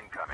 incoming.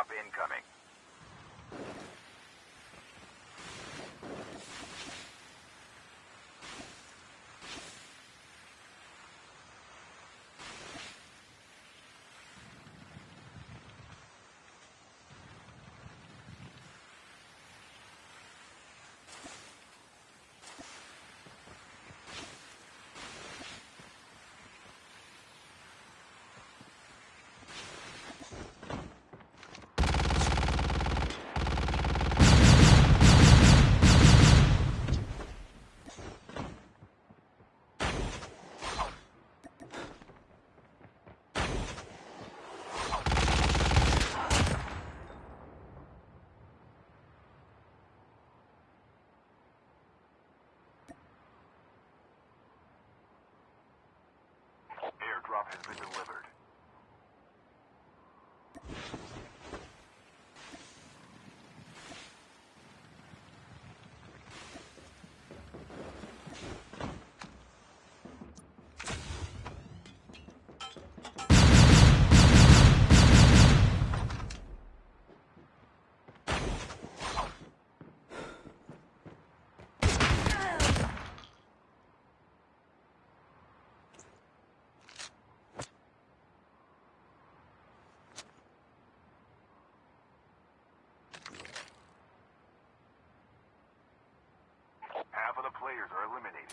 Airdrop incoming. Are eliminated.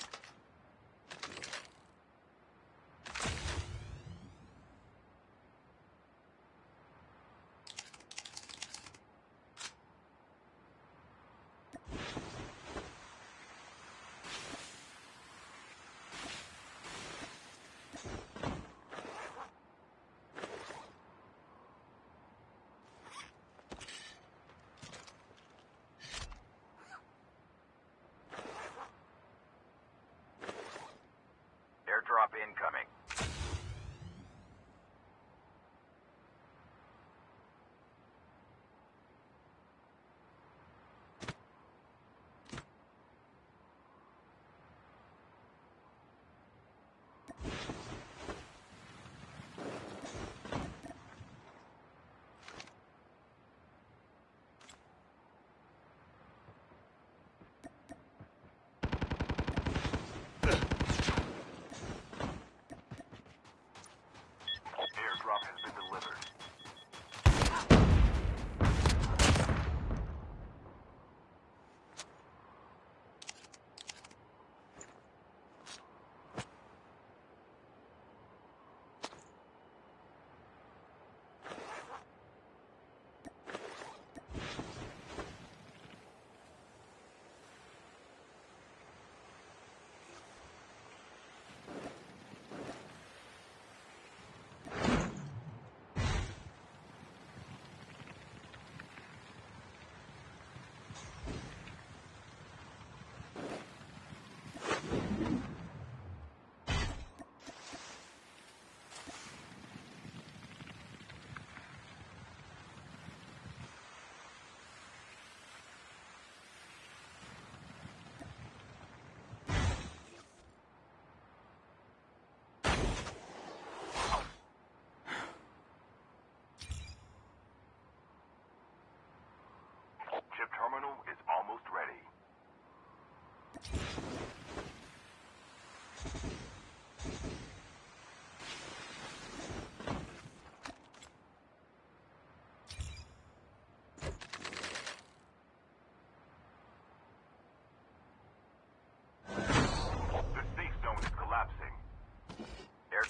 Incoming.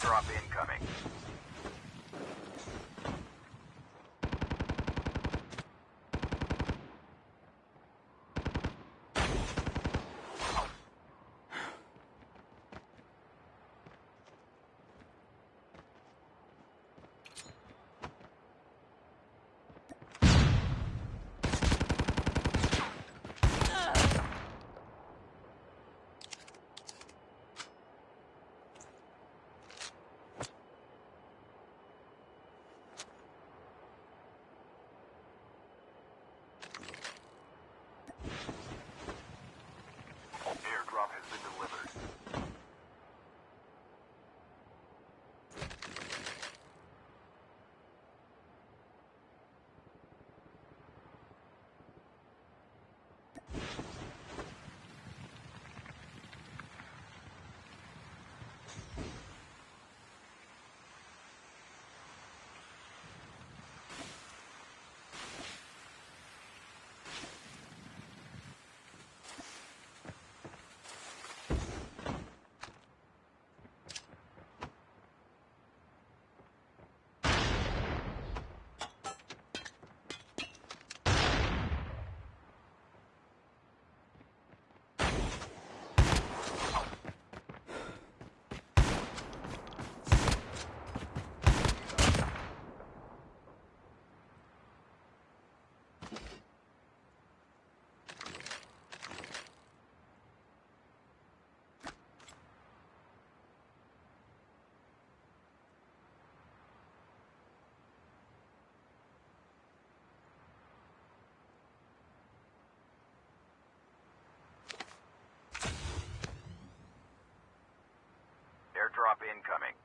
Airdrop incoming. incoming.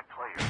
contact players.